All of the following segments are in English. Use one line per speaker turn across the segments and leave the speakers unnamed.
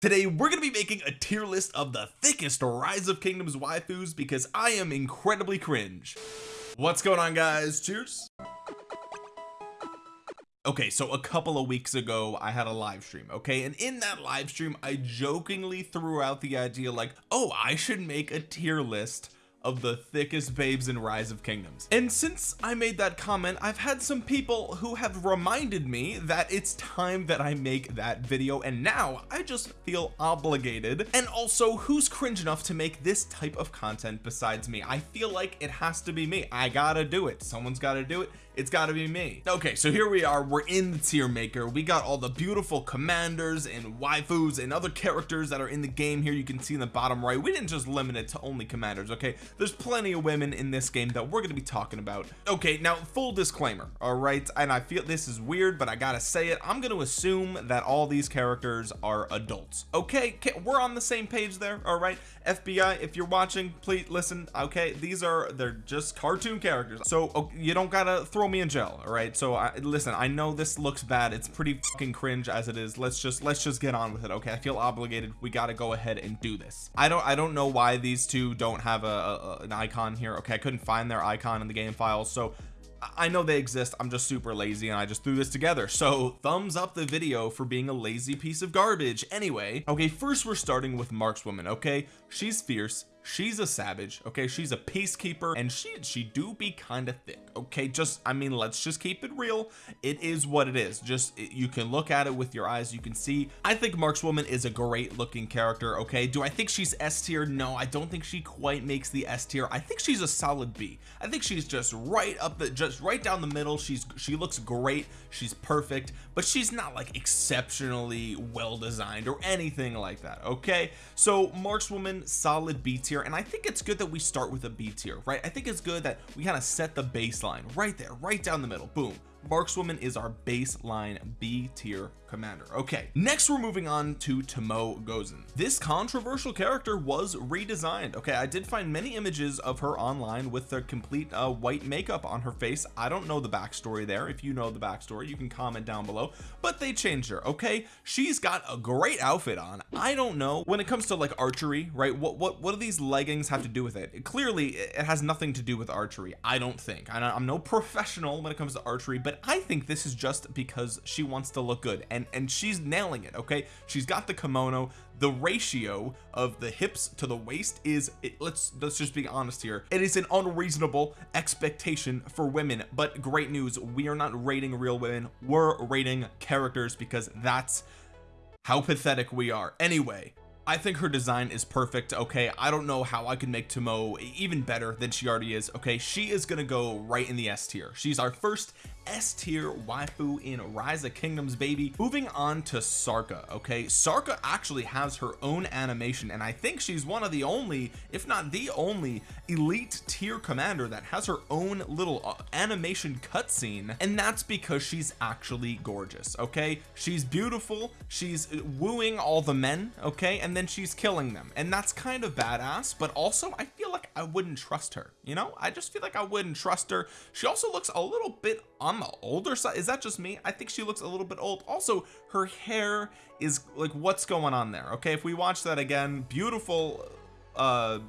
today we're going to be making a tier list of the thickest rise of kingdoms waifus because I am incredibly cringe. What's going on guys? Cheers. Okay so a couple of weeks ago I had a live stream okay? And in that live stream I jokingly threw out the idea like oh I should make a tier list of the thickest babes in rise of kingdoms. And since I made that comment I've had some people who have reminded me that it's time that I make that video and now I just feel obligated. And also who's cringe enough to make this type of content besides me? I feel like it has to be me. I gotta do it. Someone's got to do it it's got to be me. Okay so here we are. We're in the tier maker. We got all the beautiful commanders and waifus and other characters that are in the game here. You can see in the bottom right. We didn't just limit it to only commanders okay? There's plenty of women in this game that we're going to be talking about. Okay now full disclaimer all right? And I feel this is weird but I gotta say it. I'm going to assume that all these characters are adults okay? We're on the same page there all right? FBI if you're watching please listen okay? These are they're just cartoon characters. So oh, you don't gotta throw me in jail all right? So I listen I know this looks bad. It's pretty fucking cringe as it is. Let's just let's just get on with it okay? I feel obligated. We got to go ahead and do this. I don't I don't know why these two don't have a, a an icon here okay? I couldn't find their icon in the game files so I know they exist. I'm just super lazy and I just threw this together. So thumbs up the video for being a lazy piece of garbage. Anyway okay first we're starting with markswoman okay? She's fierce she's a savage okay? She's a peacekeeper and she she do be kind of thick okay? Just I mean let's just keep it real. It is what it is. Just you can look at it with your eyes. You can see. I think markswoman is a great looking character okay? Do I think she's S tier? No I don't think she quite makes the S tier. I think she's a solid B. I think she's just right up the just right down the middle. She's she looks great. She's perfect. But she's not like exceptionally well designed or anything like that okay? So markswoman solid B tier and I think it's good that we start with a B tier right? I think it's good that we kind of set the baseline right there right down the middle boom markswoman is our baseline B tier commander. Okay next we're moving on to Tomoe Gozen. This controversial character was redesigned. Okay I did find many images of her online with the complete uh, white makeup on her face. I don't know the backstory there. If you know the backstory you can comment down below. But they changed her okay? She's got a great outfit on. I don't know. When it comes to like archery right what what what do these leggings have to do with it? Clearly it has nothing to do with archery I don't think. I'm no professional when it comes to archery but I think this is just because she wants to look good and and she's nailing it okay? She's got the kimono. The ratio of the hips to the waist is it, let's let's just be honest here. It is an unreasonable expectation for women but great news we are not rating real women. We're rating characters because that's how pathetic we are. Anyway I think her design is perfect okay? I don't know how I can make Tomoe even better than she already is okay? She is gonna go right in the S tier. She's our first S tier waifu in Rise of Kingdoms baby. Moving on to Sarka okay? Sarka actually has her own animation and I think she's one of the only if not the only elite tier commander that has her own little uh, animation cutscene and that's because she's actually gorgeous okay? She's beautiful she's wooing all the men okay? And then she's killing them and that's kind of badass but also I feel like I wouldn't trust her you know? I just feel like I wouldn't trust her. She also looks a little bit on the older side. Is that just me? I think she looks a little bit old. Also her hair is like what's going on there okay? If we watch that again beautiful uh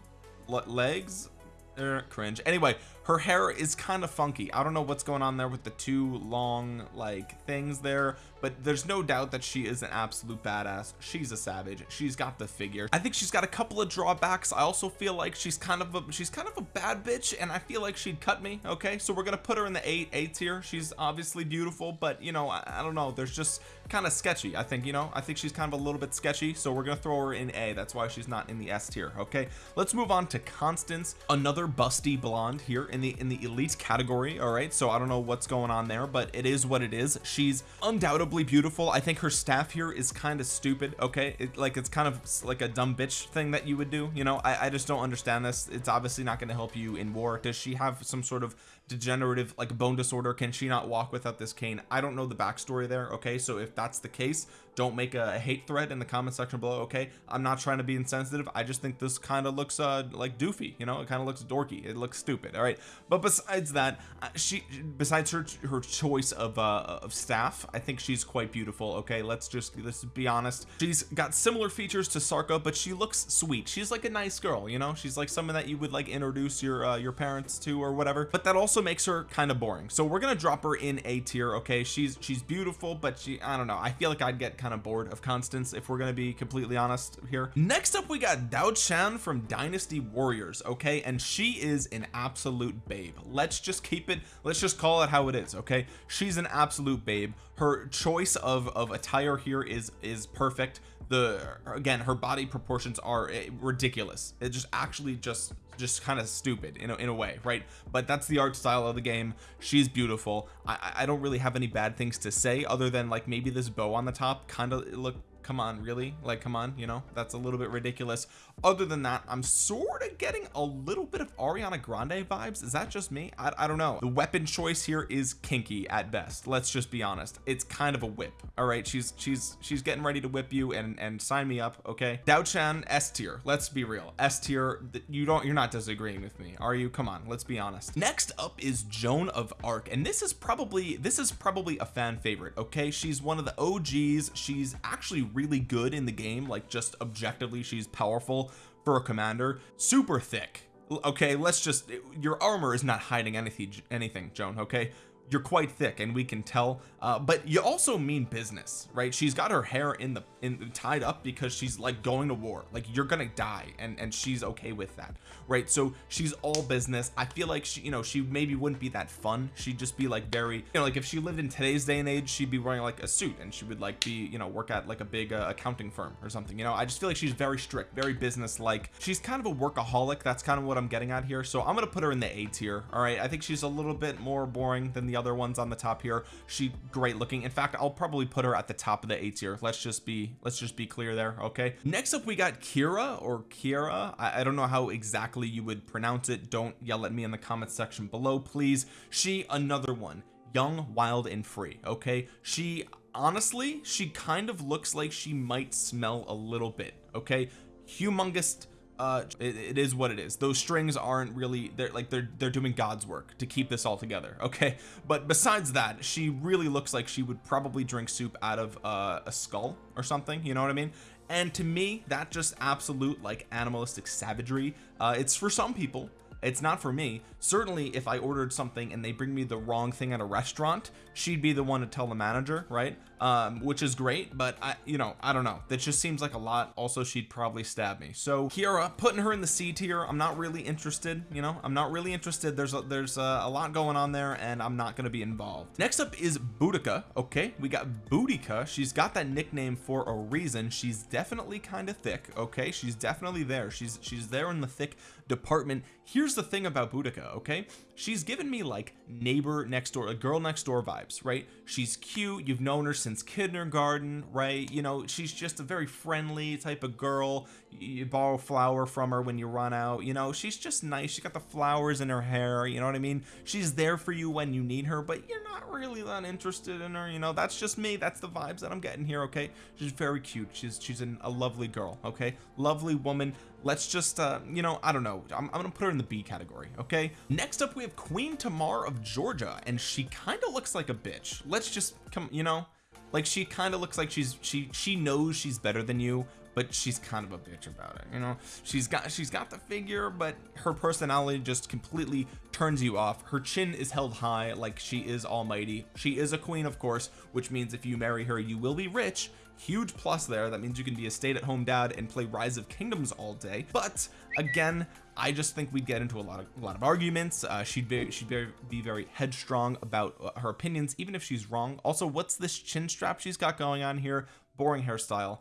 legs. Er, cringe. Anyway her hair is kind of funky. I don't know what's going on there with the two long like things there but there's no doubt that she is an absolute badass. She's a savage. She's got the figure. I think she's got a couple of drawbacks. I also feel like she's kind of a she's kind of a bad bitch and I feel like she'd cut me okay? So we're gonna put her in the eight A tier she's obviously beautiful but you know I, I don't know. There's just kind of sketchy I think you know? I think she's kind of a little bit sketchy so we're gonna throw her in A. That's why she's not in the S tier okay? Let's move on to Constance another busty blonde here in in the in the elite category all right? So I don't know what's going on there but it is what it is. She's undoubtedly beautiful. I think her staff here is kind of stupid okay? It, like it's kind of like a dumb bitch thing that you would do you know? I, I just don't understand this. It's obviously not going to help you in war. Does she have some sort of degenerative like bone disorder? Can she not walk without this cane? I don't know the backstory there okay? So if that's the case don't make a hate thread in the comment section below okay? I'm not trying to be insensitive. I just think this kind of looks uh like doofy you know? It kind of looks dorky. It looks stupid all right? But besides that uh, she besides her her choice of uh of staff I think she's quite beautiful okay? Let's just let's be honest. She's got similar features to Sarka but she looks sweet. She's like a nice girl you know? She's like someone that you would like introduce your uh, your parents to or whatever. But that also makes her kind of boring. So we're gonna drop her in a tier okay? She's she's beautiful but she I don't know. I feel like I'd get kind of bored of Constance if we're gonna be completely honest here. Next up we got Diao Chan from Dynasty Warriors okay? And she is an absolute babe. Let's just keep it let's just call it how it is okay? She's an absolute babe. Her choice of of attire here is is perfect the again her body proportions are eh, ridiculous. It just actually just just kind of stupid in a, in a way right? But that's the art style of the game. She's beautiful. I I don't really have any bad things to say other than like maybe this bow on the top kind of look come on really? Like come on you know? That's a little bit ridiculous. Other than that I'm sort of getting a little bit of Ariana Grande vibes. Is that just me? I, I don't know. The weapon choice here is kinky at best. Let's just be honest. It's kind of a whip all right? She's she's she's getting ready to whip you and and sign me up okay? Diao Chan S tier. Let's be real. S tier you don't you're not disagreeing with me are you? Come on let's be honest. Next up is Joan of Arc and this is probably this is probably a fan favorite okay? She's one of the OGs she's actually really good in the game like just objectively she's powerful for a commander. Super thick. Okay let's just your armor is not hiding anything anything Joan okay you're quite thick and we can tell uh, but you also mean business right? She's got her hair in the in tied up because she's like going to war. Like you're gonna die and and she's okay with that right? So she's all business. I feel like she you know she maybe wouldn't be that fun. She'd just be like very you know like if she lived in today's day and age she'd be wearing like a suit and she would like be you know work at like a big uh, accounting firm or something you know? I just feel like she's very strict very business like she's kind of a workaholic. That's kind of what I'm getting at here. So I'm gonna put her in the A tier all right? I think she's a little bit more boring than the other ones on the top here. She great looking. In fact I'll probably put her at the top of the A tier. Let's just be let's just be clear there okay? Next up we got Kira or Kira. I, I don't know how exactly you would pronounce it. Don't yell at me in the comment section below please. She another one. Young wild and free okay? She honestly she kind of looks like she might smell a little bit okay? Humongous uh it, it is what it is. Those strings aren't really they're like they're they're doing God's work to keep this all together okay? But besides that she really looks like she would probably drink soup out of uh, a skull or something you know what I mean? And to me that just absolute like animalistic savagery uh it's for some people it's not for me. Certainly if I ordered something and they bring me the wrong thing at a restaurant she'd be the one to tell the manager right? Um which is great but I you know I don't know. That just seems like a lot. Also she'd probably stab me. So Kira putting her in the C tier I'm not really interested you know? I'm not really interested. There's a, there's a, a lot going on there and I'm not going to be involved. Next up is Boudica okay? We got Boudica. She's got that nickname for a reason. She's definitely kind of thick okay? She's definitely there. She's she's there in the thick department. Here's the thing about Boudica okay she's given me like neighbor next door a girl next door vibes right? She's cute you've known her since kindergarten right? You know she's just a very friendly type of girl. You borrow flower from her when you run out you know? She's just nice she got the flowers in her hair you know what I mean? She's there for you when you need her but you're not really that interested in her you know? That's just me that's the vibes that I'm getting here okay? She's very cute she's she's an, a lovely girl okay? Lovely woman. Let's just uh you know I don't know I'm, I'm gonna put her in the B category okay? Next up we have Queen Tamar of Georgia and she kind of looks like a bitch. Let's just come you know? Like she kind of looks like she's she she knows she's better than you but she's kind of a bitch about it you know? She's got she's got the figure but her personality just completely turns you off. Her chin is held high like she is almighty. She is a queen of course which means if you marry her you will be rich. Huge plus there. That means you can be a stay-at-home dad and play rise of kingdoms all day. But again I just think we'd get into a lot of a lot of arguments. Uh, she'd be she'd be, be very headstrong about uh, her opinions even if she's wrong. Also what's this chin strap she's got going on here? Boring hairstyle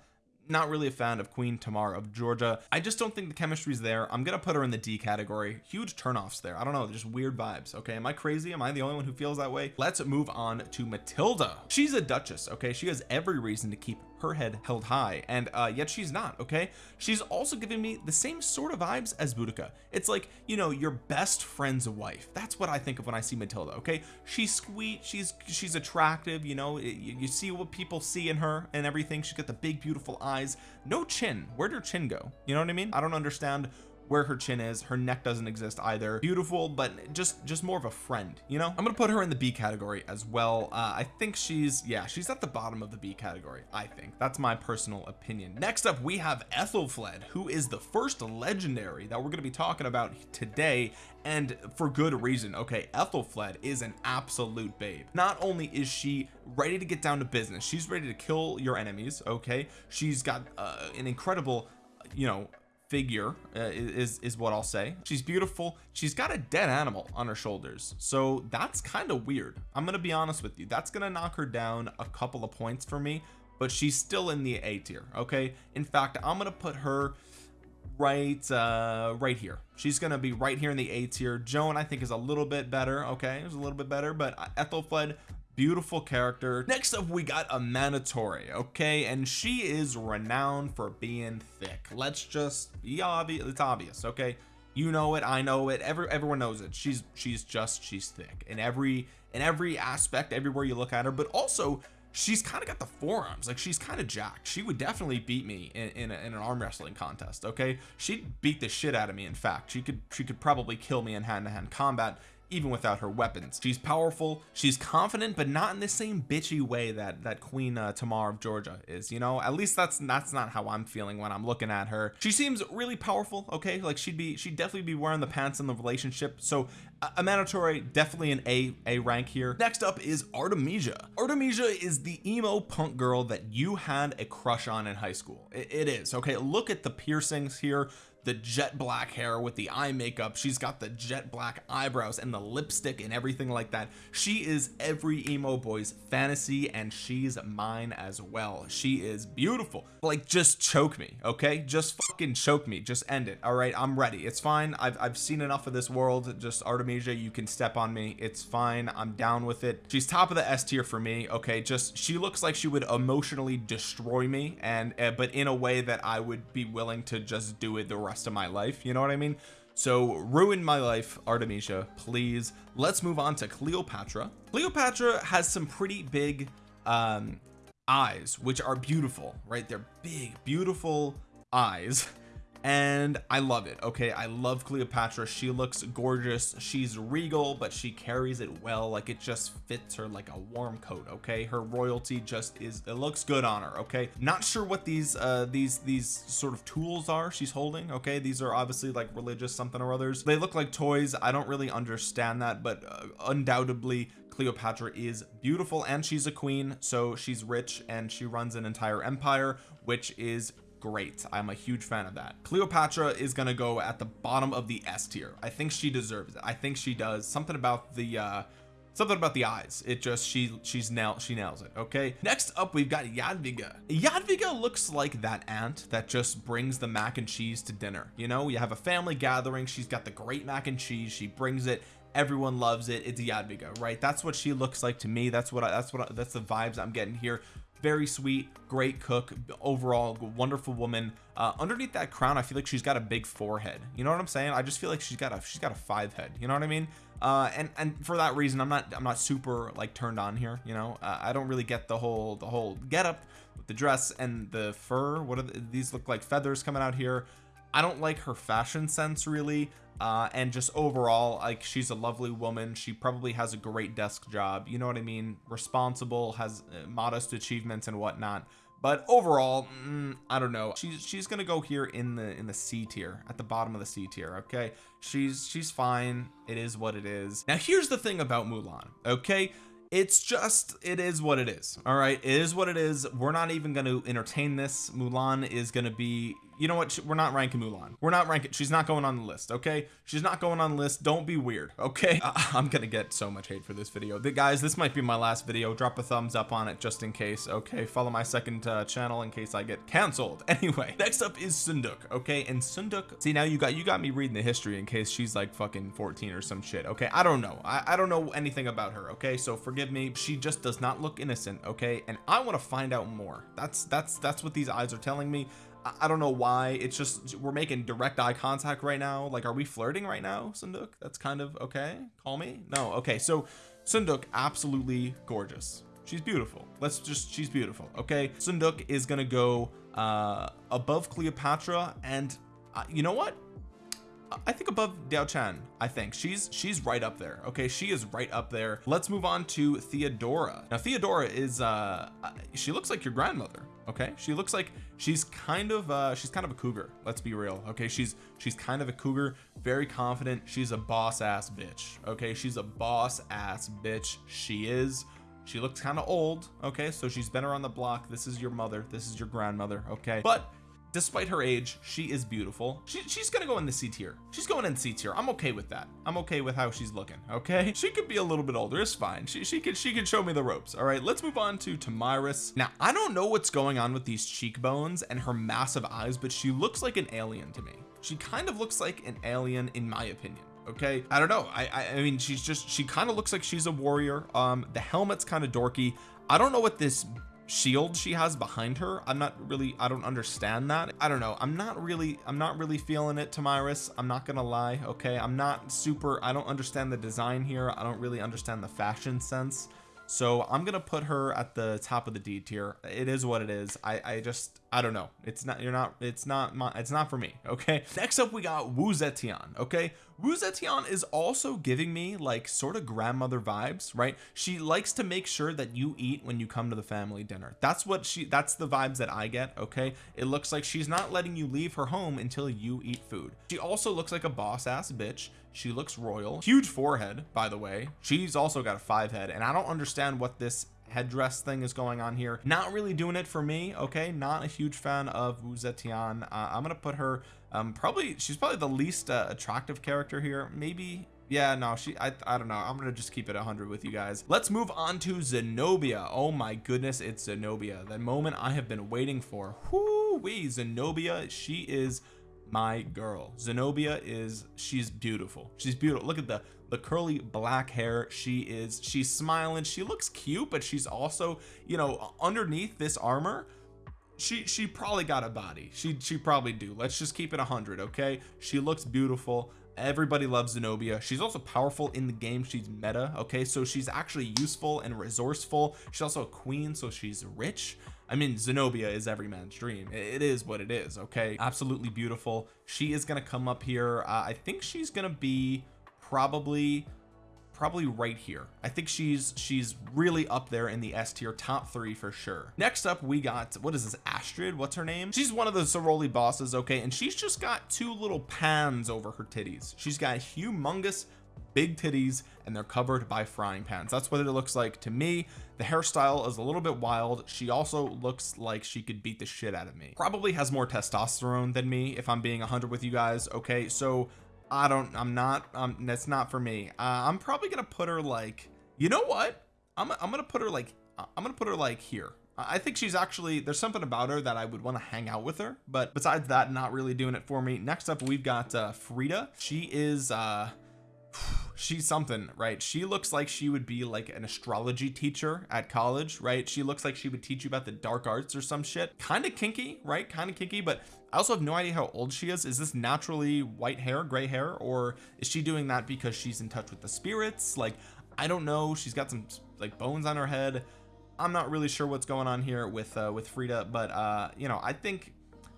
not really a fan of Queen Tamar of Georgia. I just don't think the chemistry's there. I'm gonna put her in the D category. Huge turnoffs there. I don't know just weird vibes okay? Am I crazy? Am I the only one who feels that way? Let's move on to Matilda. She's a duchess okay? She has every reason to keep her head held high and uh yet she's not okay? She's also giving me the same sort of vibes as Boudica. It's like you know your best friend's wife. That's what I think of when I see Matilda okay? She's sweet she's she's attractive you know? You, you see what people see in her and everything. She's got the big beautiful eyes. No chin. Where'd her chin go? You know what I mean? I don't understand where her chin is. Her neck doesn't exist either. Beautiful but just just more of a friend you know? I'm gonna put her in the B category as well. Uh, I think she's yeah she's at the bottom of the B category I think. That's my personal opinion. Next up we have Aethelflaed who is the first legendary that we're to be talking about today and for good reason. Okay Aethelflaed is an absolute babe. Not only is she ready to get down to business she's ready to kill your enemies okay? She's got uh, an incredible you know figure uh, is is what I'll say. She's beautiful. She's got a dead animal on her shoulders. So that's kind of weird. I'm gonna be honest with you. That's gonna knock her down a couple of points for me but she's still in the A tier okay? In fact I'm gonna put her right uh right here. She's gonna be right here in the A tier. Joan I think is a little bit better okay? It's a little bit better but Aethelflaed beautiful character. Next up we got Amanitore okay? And she is renowned for being thick. Let's just be obvious it's obvious okay? You know it I know it every everyone knows it. She's she's just she's thick. In every in every aspect everywhere you look at her but also she's kind of got the forearms like she's kind of jacked. She would definitely beat me in, in, a, in, an arm wrestling contest okay? She'd beat the shit out of me in fact. She could she could probably kill me in hand-to-hand -hand combat even without her weapons. She's powerful she's confident but not in the same bitchy way that that queen uh, Tamar of Georgia is you know? At least that's that's not how I'm feeling when I'm looking at her. She seems really powerful okay? Like she'd be she'd definitely be wearing the pants in the relationship. So uh, Amanitore definitely an A A rank here. Next up is Artemisia. Artemisia is the emo punk girl that you had a crush on in high school. It, it is okay? Look at the piercings here the jet black hair with the eye makeup. She's got the jet black eyebrows and the lipstick and everything like that. She is every emo boy's fantasy and she's mine as well. She is beautiful. Like just choke me okay? Just fucking choke me. Just end it all right? I'm ready. It's fine. I've, I've seen enough of this world. Just Artemisia you can step on me. It's fine. I'm down with it. She's top of the S tier for me okay? Just she looks like she would emotionally destroy me and uh, but in a way that I would be willing to just do it the rest rest of my life you know what I mean? So ruin my life Artemisia please. Let's move on to Cleopatra. Cleopatra has some pretty big um eyes which are beautiful right? They're big beautiful eyes and I love it okay? I love Cleopatra. She looks gorgeous. She's regal but she carries it well like it just fits her like a warm coat okay? Her royalty just is it looks good on her okay? Not sure what these uh these these sort of tools are she's holding okay? These are obviously like religious something or others. They look like toys. I don't really understand that but uh, undoubtedly Cleopatra is beautiful and she's a queen so she's rich and she runs an entire empire which is great. I'm a huge fan of that. Cleopatra is gonna go at the bottom of the S tier. I think she deserves it. I think she does something about the uh something about the eyes. It just she she's nail she nails it okay? Next up we've got Jadwiga. Jadwiga looks like that aunt that just brings the mac and cheese to dinner you know? You have a family gathering. She's got the great mac and cheese. She brings it. Everyone loves it. It's Jadwiga right? That's what she looks like to me. That's what I, that's what I, that's the vibes I'm getting here very sweet great cook overall wonderful woman. Uh, underneath that crown I feel like she's got a big forehead. You know what I'm saying? I just feel like she's got a she's got a five head. You know what I mean? Uh, and and for that reason I'm not I'm not super like turned on here you know? Uh, I don't really get the whole the whole get up with the dress and the fur. What are the, these look like feathers coming out here I don't like her fashion sense really uh, and just overall like she's a lovely woman. She probably has a great desk job you know what I mean? Responsible has uh, modest achievements and whatnot. But overall mm, I don't know. She's she's gonna go here in the in the C tier at the bottom of the C tier okay? She's she's fine. It is what it is. Now here's the thing about Mulan okay? It's just it is what it is all right? It is what it is. We're not even going to entertain this. Mulan is going to be you know what? We're not ranking Mulan. We're not ranking she's not going on the list okay? She's not going on the list. Don't be weird okay? I'm gonna get so much hate for this video. The guys this might be my last video. Drop a thumbs up on it just in case okay? Follow my second uh, channel in case I get canceled. Anyway next up is Seondeok okay? And Seondeok see now you got you got me reading the history in case she's like fucking 14 or some shit okay? I don't know. I, I don't know anything about her okay? So forgive me. She just does not look innocent okay? And I want to find out more. That's that's that's what these eyes are telling me I don't know why. It's just we're making direct eye contact right now. Like are we flirting right now Seondeok? That's kind of okay. Call me? No okay. So Seondeok absolutely gorgeous. She's beautiful. Let's just she's beautiful okay? Seondeok is gonna go uh above Cleopatra and uh, you know what I think above Diao Chan I think. She's she's right up there okay? She is right up there. Let's move on to Theodora. Now Theodora is uh she looks like your grandmother okay? She looks like she's kind of uh she's kind of a cougar let's be real okay? She's she's kind of a cougar very confident. She's a boss ass bitch okay? She's a boss ass bitch. She is. She looks kind of old okay? So she's been around the block. This is your mother. This is your grandmother okay? But despite her age she is beautiful. She, she's gonna go in the C tier. She's going in C tier. I'm okay with that. I'm okay with how she's looking okay? She could be a little bit older. It's fine. She, she could she could show me the ropes all right? Let's move on to Tomyris. Now I don't know what's going on with these cheekbones and her massive eyes but she looks like an alien to me. She kind of looks like an alien in my opinion okay? I don't know. I I mean she's just she kind of looks like she's a warrior. Um the helmet's kind of dorky. I don't know what this shield she has behind her I'm not really I don't understand that. I don't know I'm not really I'm not really feeling it Tomyris I'm not gonna lie okay? I'm not super I don't understand the design here I don't really understand the fashion sense. So I'm gonna put her at the top of the D tier. It is what it is. I I just I don't know. It's not you're not it's not my it's not for me okay? Next up we got Wu Zetian okay? Wu Zetian is also giving me like sort of grandmother vibes right? She likes to make sure that you eat when you come to the family dinner. That's what she that's the vibes that I get okay? It looks like she's not letting you leave her home until you eat food. She also looks like a boss ass bitch. She looks royal. Huge forehead by the way. She's also got a five head and I don't understand what this headdress thing is going on here. Not really doing it for me okay? Not a huge fan of Wu Zetian uh, I'm gonna put her um probably she's probably the least uh, attractive character here. Maybe yeah no she I, I don't know. I'm gonna just keep it 100 with you guys. Let's move on to Zenobia. Oh my goodness it's Zenobia. The moment I have been waiting for. Whoo wee Zenobia. She is my girl. Zenobia is she's beautiful. She's beautiful. Look at the the curly black hair she is. She's smiling. She looks cute but she's also you know underneath this armor she she probably got a body. She she probably do. Let's just keep it 100 okay? She looks beautiful everybody loves Zenobia. She's also powerful in the game. She's meta okay? So she's actually useful and resourceful. She's also a queen so she's rich. I mean Zenobia is every man's dream. It is what it is okay? Absolutely beautiful. She is gonna come up here. Uh, I think she's gonna be probably probably right here. I think she's she's really up there in the S tier top three for sure. Next up we got what is this Astrid? What's her name? She's one of the Soroli bosses okay? And she's just got two little pans over her titties. She's got humongous big titties and they're covered by frying pans. That's what it looks like to me. The hairstyle is a little bit wild. She also looks like she could beat the shit out of me. Probably has more testosterone than me if I'm being 100 with you guys okay? So I don't I'm not um that's not for me. Uh, I'm probably gonna put her like you know what? I'm, I'm gonna put her like I'm gonna put her like here. I think she's actually there's something about her that I would want to hang out with her but besides that not really doing it for me. Next up we've got uh Frida. She is uh she's something right? She looks like she would be like an astrology teacher at college right? She looks like she would teach you about the dark arts or some shit. Kind of kinky right? Kind of kinky but I also have no idea how old she is. Is this naturally white hair gray hair or is she doing that because she's in touch with the spirits? Like I don't know. She's got some like bones on her head. I'm not really sure what's going on here with uh with Frida but uh you know I think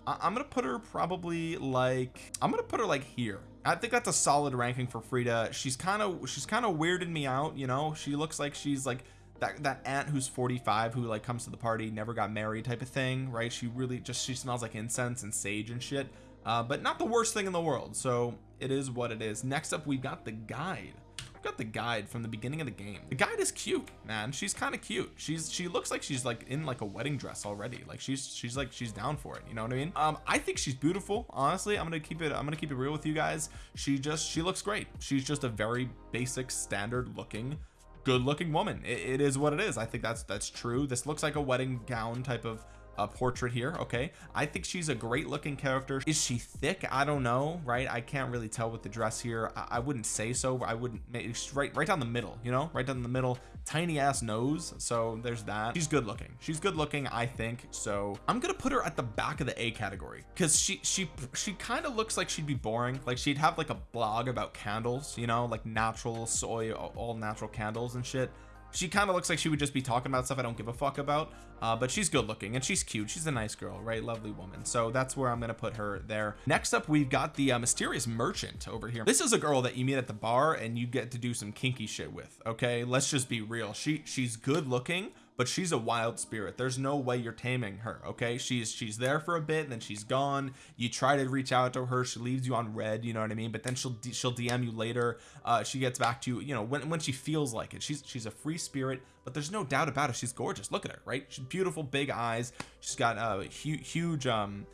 I'm gonna put her probably like I'm gonna put her like here. I think that's a solid ranking for Frida. She's kind of she's kind of weirded me out you know? She looks like she's like that that aunt who's 45 who like comes to the party never got married type of thing right? She really just she smells like incense and sage and shit uh, but not the worst thing in the world. So it is what it is. Next up we've got the guide. We got the guide from the beginning of the game. The guide is cute man. She's kind of cute. She's she looks like she's like in like a wedding dress already. Like she's she's like she's down for it you know what I mean? Um I think she's beautiful honestly. I'm gonna keep it I'm gonna keep it real with you guys. She just she looks great. She's just a very basic standard looking good looking woman. It, it is what it is. I think that's that's true. This looks like a wedding gown type of a portrait here okay? I think she's a great looking character. Is she thick? I don't know right? I can't really tell with the dress here. I, I wouldn't say so. I wouldn't make right right down the middle you know? Right down the middle. Tiny ass nose so there's that. She's good looking. She's good looking I think so I'm gonna put her at the back of the A category because she she she kind of looks like she'd be boring. Like she'd have like a blog about candles you know? Like natural soy all natural candles and shit she kind of looks like she would just be talking about stuff I don't give a fuck about uh, but she's good looking and she's cute. She's a nice girl right? Lovely woman. So that's where I'm gonna put her there. Next up we've got the uh, mysterious merchant over here. This is a girl that you meet at the bar and you get to do some kinky shit with okay? Let's just be real. She she's good looking but she's a wild spirit. There's no way you're taming her okay? She's she's there for a bit and then she's gone. You try to reach out to her. She leaves you on red you know what I mean? But then she'll she'll DM you later. Uh she gets back to you you know when, when she feels like it. She's she's a free spirit but there's no doubt about it. She's gorgeous. Look at her right? She's beautiful big eyes. She's got uh hu huge um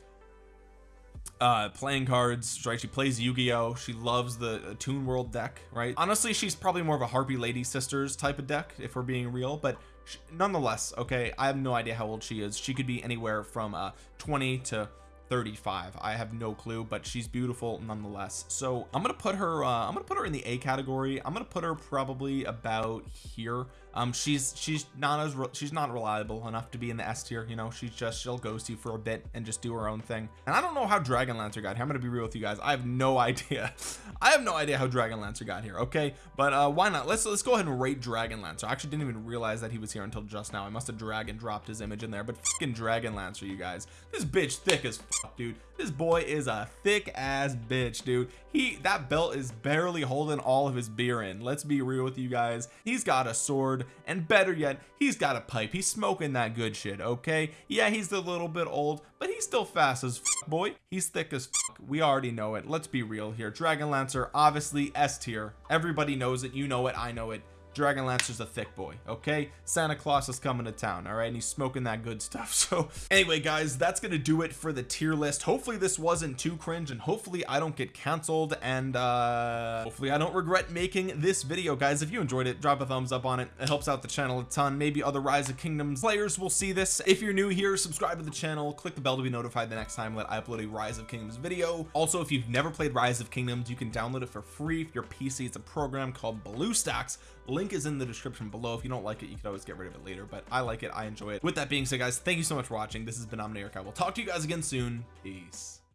uh playing cards right? She plays Yu-Gi-Oh! She loves the uh, Toon World deck right? Honestly she's probably more of a Harpy Lady Sisters type of deck if we're being real but nonetheless okay I have no idea how old she is. She could be anywhere from uh 20 to 35 I have no clue but she's beautiful nonetheless. So I'm gonna put her uh, I'm gonna put her in the A category. I'm gonna put her probably about here. Um she's she's not as she's not reliable enough to be in the S tier you know? She's just she'll ghost you for a bit and just do her own thing. And I don't know how Dragon Lancer got here. I'm gonna be real with you guys. I have no idea. I have no idea how Dragon Lancer got here okay? But uh why not? Let's let's go ahead and rate Dragon Lancer. I actually didn't even realize that he was here until just now. I must have drag and dropped his image in there but fucking Dragon Lancer you guys. This bitch thick as dude. This boy is a thick ass bitch dude. He that belt is barely holding all of his beer in. Let's be real with you guys. He's got a sword and better yet he's got a pipe. He's smoking that good shit okay? Yeah he's a little bit old but he's still fast as fuck, boy. He's thick as fuck. we already know it. Let's be real here. Dragon Lancer obviously S tier. Everybody knows it. You know it. I know it Dragon Lancer's a thick boy okay? Santa Claus is coming to town all right? And he's smoking that good stuff so anyway guys that's gonna do it for the tier list. Hopefully this wasn't too cringe and hopefully I don't get canceled and uh hopefully I don't regret making this video guys. If you enjoyed it drop a thumbs up on it. It helps out the channel a ton. Maybe other rise of kingdoms players will see this. If you're new here subscribe to the channel. Click the bell to be notified the next time that I upload a rise of kingdoms video. Also if you've never played rise of kingdoms you can download it for free. For your PC it's a program called BlueStacks link is in the description below. If you don't like it you can always get rid of it later but I like it. I enjoy it. With that being said guys thank you so much for watching. This has been Omniarch. I will talk to you guys again soon. Peace